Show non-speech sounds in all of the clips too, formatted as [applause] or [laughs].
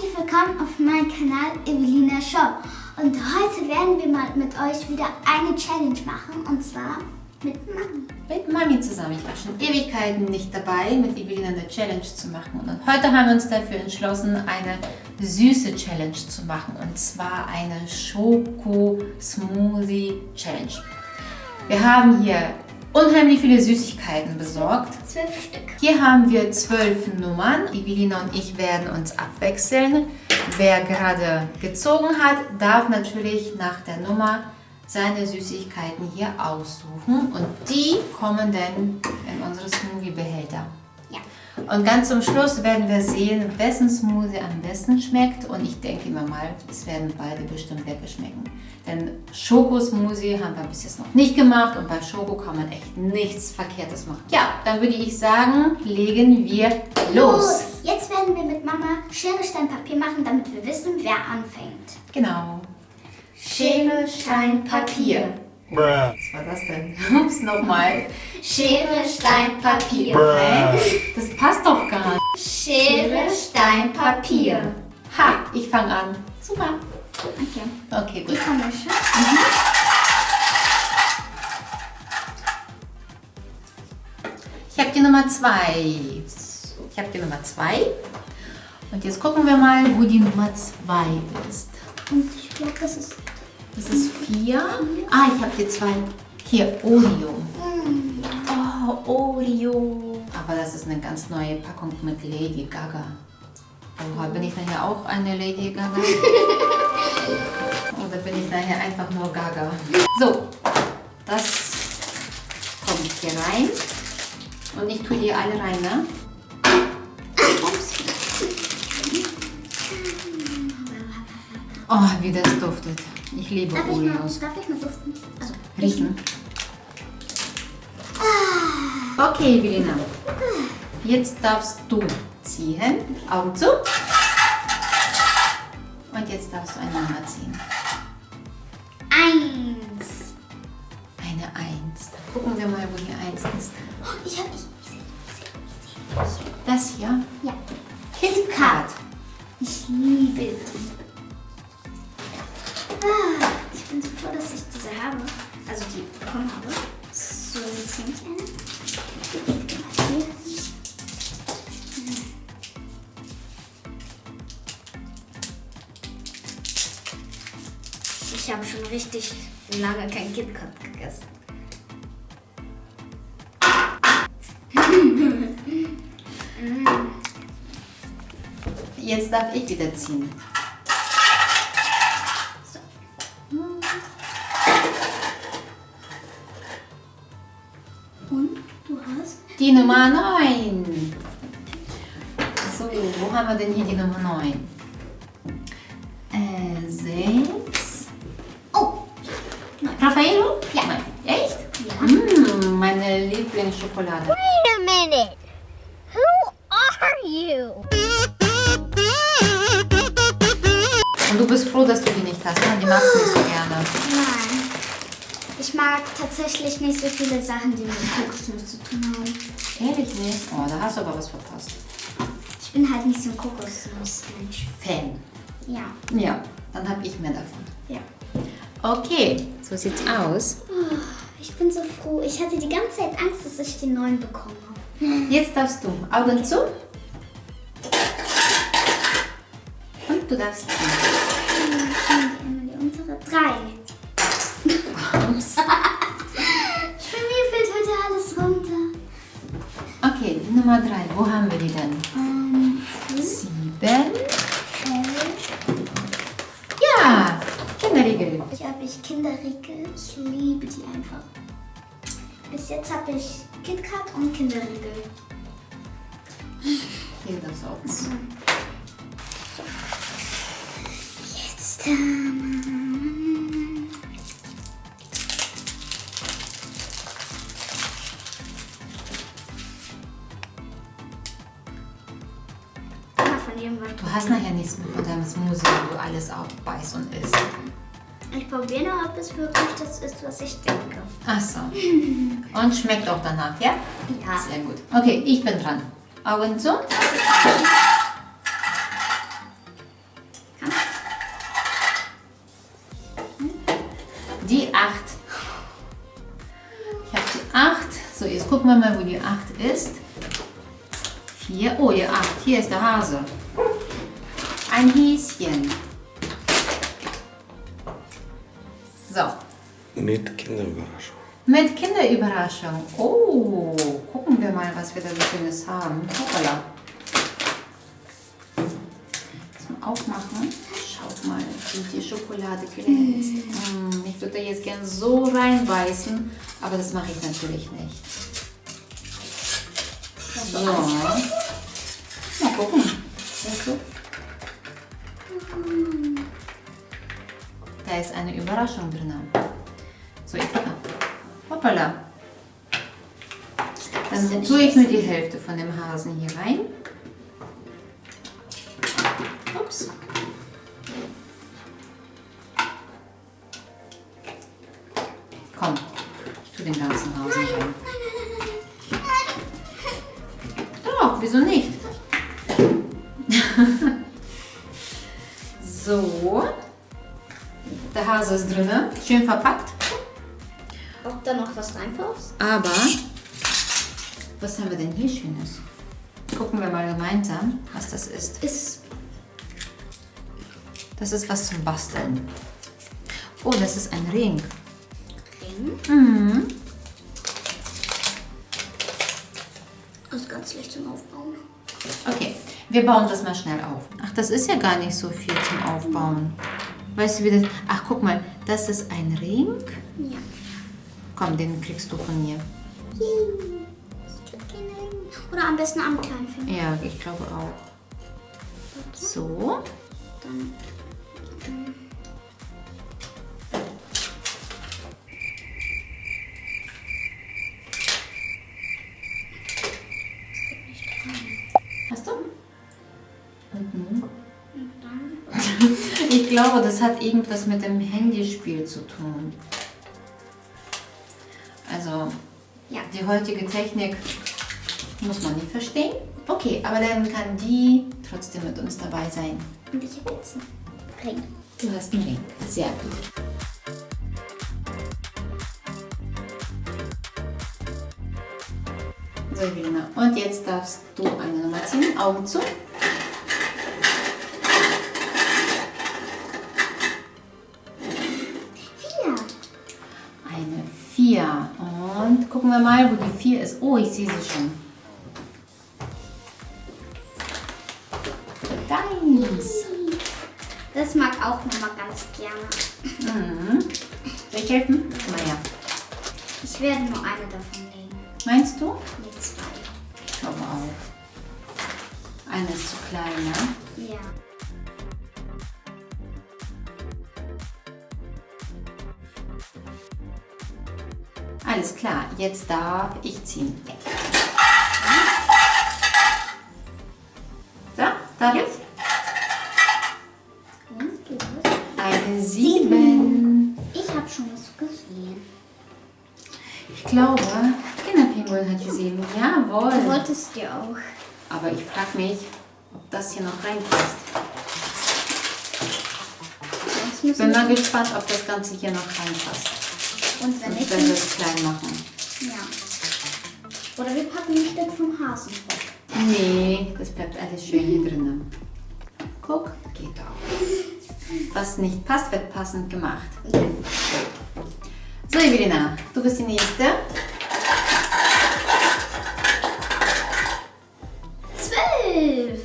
Herzlich willkommen auf meinem Kanal Evelina Show. Und heute werden wir mal mit euch wieder eine Challenge machen und zwar mit Mami. Mit Mami zusammen. Ich war schon Ewigkeiten nicht dabei, mit Evelina eine Challenge zu machen. Und heute haben wir uns dafür entschlossen, eine süße Challenge zu machen. Und zwar eine Schoko-Smoothie-Challenge. Wir haben hier unheimlich viele Süßigkeiten besorgt. Zwölf Stück. Hier haben wir zwölf Nummern. Evelina und ich werden uns abwechseln. Wer gerade gezogen hat, darf natürlich nach der Nummer seine Süßigkeiten hier aussuchen und die kommen dann in unsere Smoothie-Behälter. Und ganz zum Schluss werden wir sehen, wessen Smoothie am besten schmeckt. Und ich denke immer mal, es werden beide bestimmt weggeschmecken. Denn Schokosmoothie haben wir bis jetzt noch nicht gemacht und bei Schoko kann man echt nichts Verkehrtes machen. Ja, dann würde ich sagen, legen wir los. Jetzt werden wir mit Mama Schere, Stein, Papier machen, damit wir wissen, wer anfängt. Genau. Schere, Stein, Papier. Bruh. Was war das denn? [laughs] Ups, nochmal. Schere, Stein, Papier. Das passt doch gar nicht. Schere, Stein, Papier. Ha, ich fange an. Super. Okay. Okay, gut. komische. Ich habe die Nummer 2. Ich habe die Nummer 2. Und jetzt gucken wir mal, wo die Nummer 2 ist. Und ich glaube, das ist. Das ist 4. Ah, ich habe die 2. Hier, Oreo. Oh, Oreo. Aber das ist eine ganz neue Packung mit Lady Gaga. Oha, bin ich nachher auch eine Lady Gaga? Oder bin ich nachher einfach nur Gaga? So, das kommt hier rein. Und ich tue die alle rein, ne? Oh, wie das duftet. Ich liebe Darf ich, mal, Oreos. darf ich mal duften? Also, Riechen. Okay, Evelina. Jetzt darfst du ziehen. Augen zu. Und jetzt darfst du eine Nummer ziehen. eins. Eine Eins. Dann gucken wir mal, wo die Eins ist. Oh, ich habe ich, ich sehe, ich sehe, Das hier. ich. Ja. KitKat. Ich liebe die. Ich bin so froh, dass ich diese habe. Also die bekommen habe. So, jetzt nehme ich eine. Ich habe schon richtig lange kein KitKat gegessen. Jetzt darf ich wieder ziehen. Die Nummer 9. So, wo haben wir denn hier die Nummer 9? Äh, 6. Oh, Raffaello? Ja. Nein. Echt? Ja. Mm, meine Lieblingsschokolade. Wait a minute. Who are you? Und du bist froh, dass du die nicht hast, ne? Die magst du nicht so gerne. Ich mag tatsächlich nicht so viele Sachen, die mit Kokosnuss zu tun haben. Ehrlich nicht? Oh, da hast du aber was verpasst. Ich bin halt nicht so ein Kokosnuss-Mensch. Fan. Ja. Ja, dann habe ich mehr davon. Ja. Okay, so sieht's aus. Ich bin so froh. Ich hatte die ganze Zeit Angst, dass ich den neuen bekomme. Jetzt darfst du Augen zu. Und du darfst die. Drei. Ups. [laughs] Bei mir fällt heute alles runter. Okay, Nummer 3. Wo haben wir die denn? Ähm, Sieben. elf. Ja, Kinderriegel. Ich habe ich Kinderriegel. Ich liebe die einfach. Bis jetzt habe ich KitKat und Kinderriegel. Hier darfst du aufmachen. Jetzt. Ähm, nehmen, weil Du hast nachher nichts mehr von deinem Smoothie, wo du alles aufbeißt und isst. Ich probiere noch, ob es wirklich das ist, was ich denke. Ach so. Und schmeckt auch danach, ja? Ja. Sehr gut. Okay, ich bin dran. Augen zu. Die 8. Ich habe die 8. So, jetzt gucken wir mal, wo die 8 ist. Hier, oh, die 8. Hier ist der Hase. Ein Häschen. So, Mit Kinderüberraschung. mit Kinderüberraschung. Oh, gucken wir mal, was wir da so Schönes haben. Hoppala. Zum Aufmachen. Schaut mal, wie die Schokolade glänzt. Mm, ich würde da jetzt gern so reinbeißen, aber das mache ich natürlich nicht. So. Mal gucken. Da ist eine Überraschung drin. So, ich Hoppala. Dann tue ich nur die Hälfte von dem Hasen hier rein. Hase ist drin, schön verpackt. Ob da noch was reinpasst? Aber, was haben wir denn hier Schönes? Gucken wir mal gemeinsam, was das ist. Ist Das ist was zum Basteln. Oh, das ist ein Ring. Ring. Mhm. Ist ganz leicht zum Aufbauen. Okay, wir bauen das mal schnell auf. Ach, das ist ja gar nicht so viel zum Aufbauen. Weißt du, wie das... Ach, guck mal, das ist ein Ring. Ja. Komm, den kriegst du von mir. Oder am besten am kleinen Finger. Ja, ich glaube auch. So. Dann Hast glaube, das hat irgendwas mit dem Handyspiel zu tun. Also, Ja. die heutige Technik muss man nicht verstehen. Okay, aber dann kann die trotzdem mit uns dabei sein. Und ich habe jetzt einen Ring. Du hast einen Ring. Sehr gut. So, Evelina. Und jetzt darfst du eine Nummer ziehen. Augen zu. Gucken wir mal, wo die 4 ist. Oh, ich sehe sie schon. Deins. Das mag auch Mama ganz gerne. Mhm. Soll ich helfen? Guck mal her. Ich werde nur eine davon legen. Meinst du? Nee, zwei. Ich glaube auch. Eine ist zu klein, ne? Ja. Klar, jetzt darf ich ziehen. So, darf ich? Eine 7. Ich habe schon was gesehen. Ich glaube, Kinderpinguin hat die 7. Du Jawohl. wolltest dir auch. Aber ich frage mich, ob das hier noch reinpasst. Ich bin mal gespannt, ob das Ganze hier noch reinpasst. Und wenn nicht, werden wir es klein machen. ja. Oder wir packen ein Stück vom Hasen weg. Nee, das bleibt alles schön hier drinnen. Guck, geht auch. Was nicht passt, wird passend gemacht. So, Evelina, du bist die Nächste. Zwölf.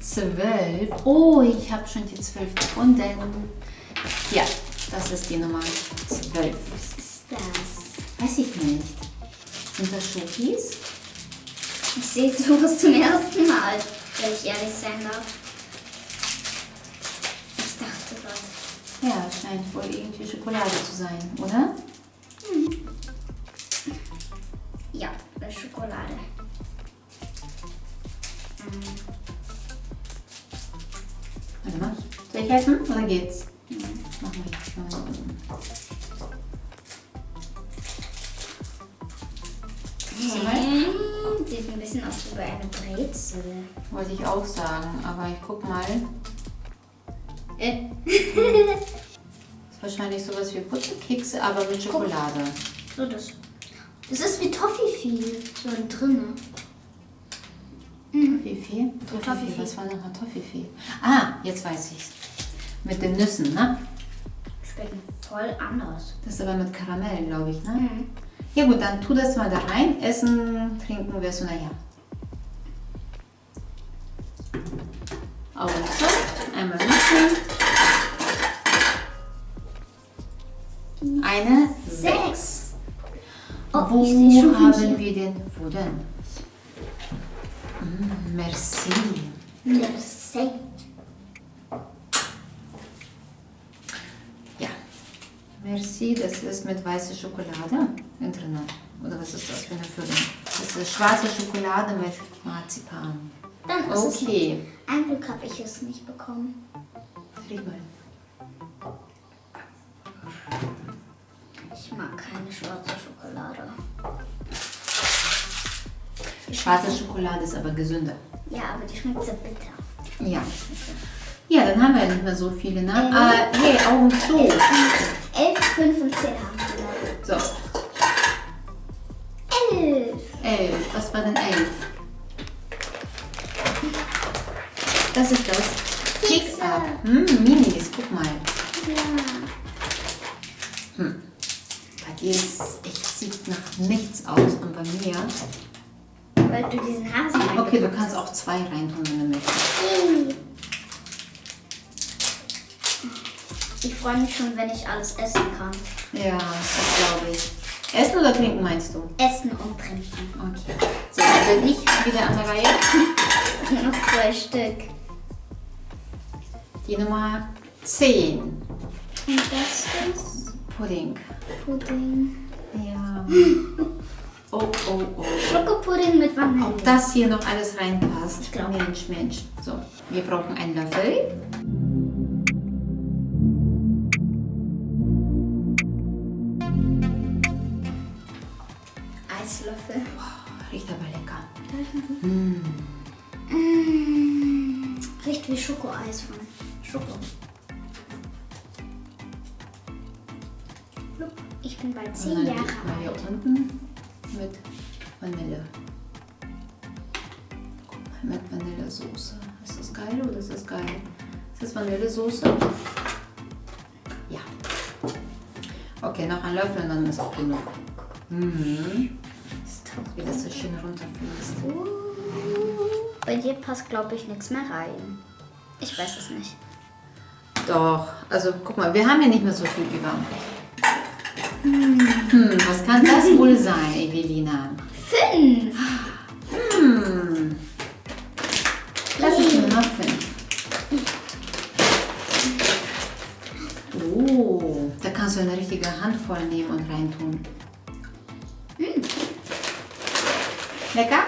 Zwölf. Oh, ich habe schon die zwölf gefunden. Ja, das ist die Nummer zwölf. Was ist das? Weiß ich nicht. Sind das Schokis? Ich sehe sowas zum ersten Mal, wenn ich ehrlich sein darf. Ich dachte gerade. Ja, scheint wohl irgendwie Schokolade zu sein, oder? Ja, das ist Schokolade. Warte mal. Soll ich helfen oder geht's? Mach mal. Mach mal unten. Hä? Sieht ein bisschen aus wie bei einer Brezel. Wollte ich auch sagen, aber ich guck mal. Äh. [laughs] Ist wahrscheinlich sowas wie Butterkekse, aber mit Schokolade. So das. Das ist wie Toffifee, so drinne. Toffifee? Toffifee, was war nochmal Toffifee? Ah, jetzt weiß ich's. Mit den Nüssen, ne? Schmecken voll anders. Das ist aber mit Karamell, glaube ich, ne? Ja gut, dann tu das mal da rein. Essen, trinken wir so nachher. Augen zu, einmal mischen. Eine sechs. Oh, Wo haben wir den? Wo denn? Mm, merci. Merci. Ja. Merci, das ist mit weißer Schokolade in drinnen. Oder was ist das für eine Füllung? Das ist schwarze Schokolade mit Marzipan. Dann ist es Okay. Ein Glück habe ich es nicht bekommen. Riech mal. Ich mag keine schwarze Schokolade. Schwarze Schokolade ist aber gesünder. Ja, aber die schmeckt so bitter. Ja. Ja, dann haben wir ja nicht mehr so viele, ne? Äh, hey, Augen zu. 11, 5 und 10 haben wir. So, 11. elf. Was war denn elf? Das ist das. Kick-Up. Hm, Minis, guck mal. Ja. Bei dir ist echt sieht nach nichts aus und bei mir. Weil du diesen Hasen Okay, du kannst auch zwei reintun, wenn du möchtest. Freue mich schon, wenn ich alles essen kann. Ja, das glaube ich. Essen oder trinken meinst du? Essen und trinken. Okay. So, dann bin ich wieder an der Reihe. [laughs] Noch zwei Stück. Die Nummer 10. Und das ist Pudding. Pudding. Ja. [laughs] Oh, oh, oh. Schokopudding mit Vanille. Ob das hier noch alles reinpasst? Ich glaub. Mensch, Mensch. So, wir brauchen einen Löffel. Schokoeis von Schoko. Ich bin bald Und 10 dann Jahre mal hier alt. unten mit Vanille. Guck mal, mit Vanillesoße. Ist das geil oder ist das geil? Ist das Vanillesoße? Ja. Okay, noch ein Löffel und dann ist auch genug. Mhm. Wie das so schön runterfließt. Bei dir passt, glaube ich, nichts mehr rein. Ich weiß es nicht. Doch, also guck mal, wir haben ja nicht mehr so viel über. Hm, was kann das wohl sein, Evelina? Fünf! Hm. Das ist nur noch fünf. Oh, da kannst du eine richtige Handvoll nehmen und reintun. Lecker?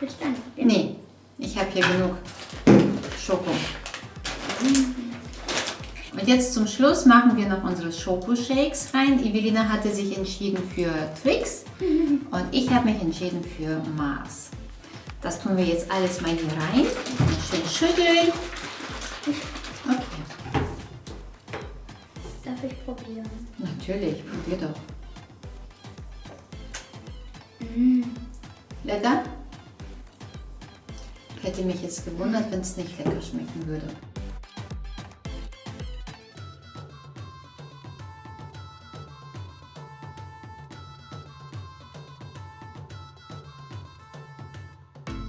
Willst du einen? Nee, ich habe genug Schoko. Und jetzt zum Schluss machen wir noch unsere Schokoshakes rein. Evelina hatte sich entschieden für Twix und ich habe mich entschieden für Mars. Das tun wir jetzt alles mal hier rein. Schön schütteln. Okay, Darf ich probieren? natürlich, probier doch. Lecker? Hätte mich jetzt gewundert, wenn es nicht lecker schmecken würde.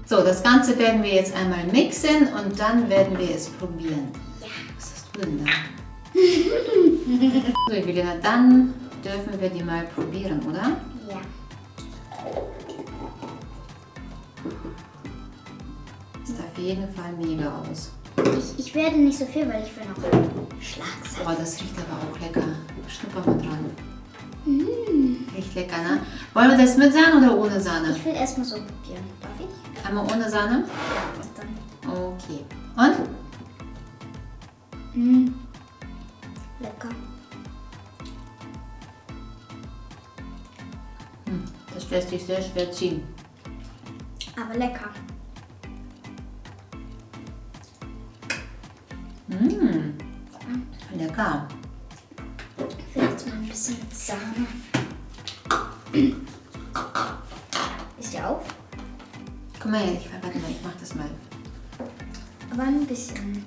So, das Ganze werden wir jetzt einmal mixen und dann werden wir es probieren. Was hast du denn da? [laughs] so, Juliana, dann dürfen wir die mal probieren, oder? Ja. Auf jeden Fall mega aus. Ich, ich werde nicht so viel, weil ich will noch Schlagzeilen. Oh, das riecht aber auch lecker. Schnupper mal dran. Riecht lecker, ne? Wollen wir das mit Sahne oder ohne Sahne? Ich will erstmal so probieren. Darf ich? Einmal ohne Sahne? Ja, dann. Okay. Und? Mm. Lecker. Hm, das lässt sich sehr schwer ziehen. Aber lecker. Mmh. Lecker. Vielleicht mal ein bisschen Sahne. auf. Guck mal her, ich, warte mal, ich mach das mal. Aber ein bisschen.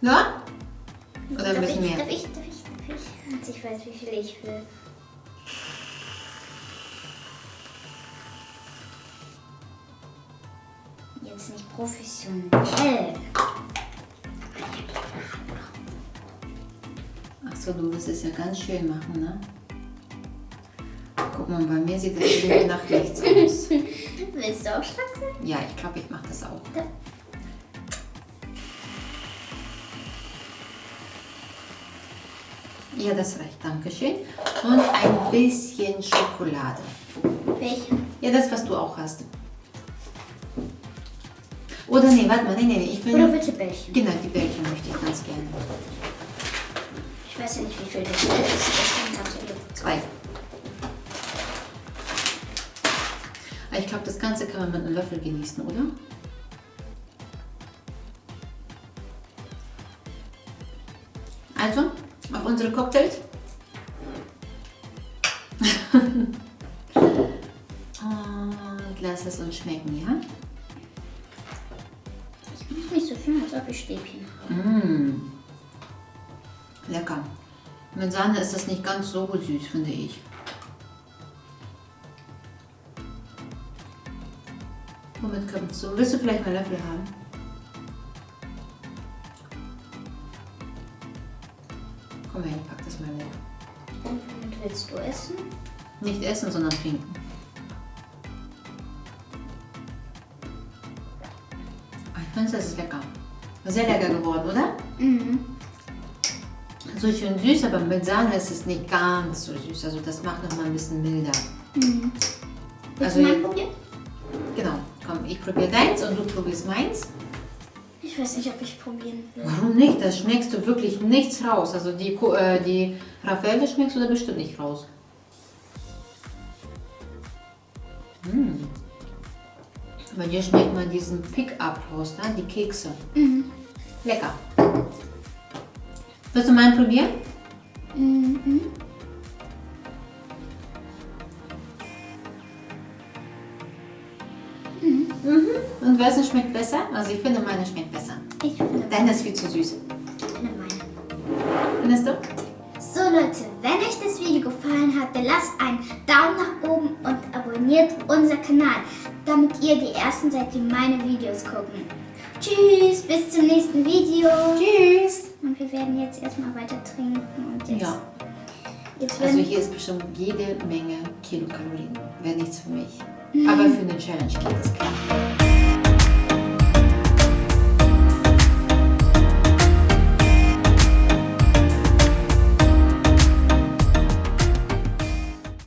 Ja? Oder ein darf, bisschen ich, mehr? darf ich, darf ich, darf ich? Ich weiß, wie viel ich will. Jetzt nicht professionell. Achso, du willst es ja ganz schön machen, ne? Guck mal, bei mir sieht das irgendwie nach rechts aus. [laughs] Willst du auch sein? Ja, ich glaube, ich mache das auch. Ja. Ja, das reicht. Dankeschön. Und ein bisschen Schokolade. Welche? Ja, das, was du auch hast. Oder nee, warte mal, nee, nee, nee, ich will... Oder du Bällchen? Genau, die Bällchen möchte ich ganz gerne. Ich weiß ja nicht, wie viel das ist. Deswegen du dir Zwei. Aber Ich glaube, das Ganze kann man mit einem Löffel genießen, oder? Also, auf unsere Cocktails. Und lass es uns schmecken, ja? Ich bin nicht so schön, als ob ich Stäbchen habe. Mmh. Lecker. Mit Sahne ist das nicht ganz so süß, finde ich. Womit kommst du? Willst du vielleicht mal Löffel haben? Komm her, ich pack das mal weg. Und womit willst du essen? Nicht essen, sondern trinken. Ah, Ich finde, das ist lecker. Sehr lecker geworden, oder? Mhm. So schön süß, aber mit Sahne ist es nicht ganz so süß. Also das macht noch mal ein bisschen milder. Mhm. Willst Also du probieren? Genau. Komm, ich probiere deins und du probierst meins. Ich weiß nicht, ob ich probieren will. Warum nicht? Da schmeckst du wirklich nichts raus. Also die, äh, die Raffaele schmeckst du da bestimmt nicht raus. Mm. Bei dir schmeckt man diesen Pick-up raus, ne? die Kekse. Mhm. Lecker. Willst du meinen probieren? Mhm. Und wessen schmeckt besser? Also ich finde, meine schmeckt besser. Ich finde Deine ist viel zu süß. Ich finde meine. Findest du? So Leute, wenn euch das Video gefallen hat, dann lasst einen Daumen nach oben und abonniert unser Kanal, damit ihr die Ersten seid, die meine Videos gucken. Tschüss, bis zum nächsten Video. Tschüss. Und wir werden jetzt erstmal weiter trinken und jetzt, Ja, jetzt also hier ist bestimmt jede Menge Kilokalorien. Wäre nichts für mich. Aber für eine Challenge geht das klar.